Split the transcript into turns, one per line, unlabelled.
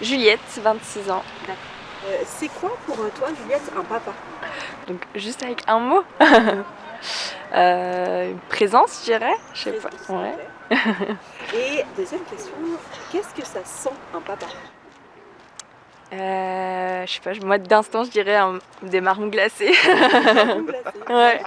Juliette, 26 ans.
Euh, c'est quoi pour euh, toi, Juliette, un papa?
Donc juste avec un mot euh, Présence, je dirais. Je sais pas. Ouais.
Et deuxième question, qu'est-ce que ça sent un papa?
Euh, je sais pas, moi d'instant je dirais des marrons glacés.
Marrons glacés.
ouais.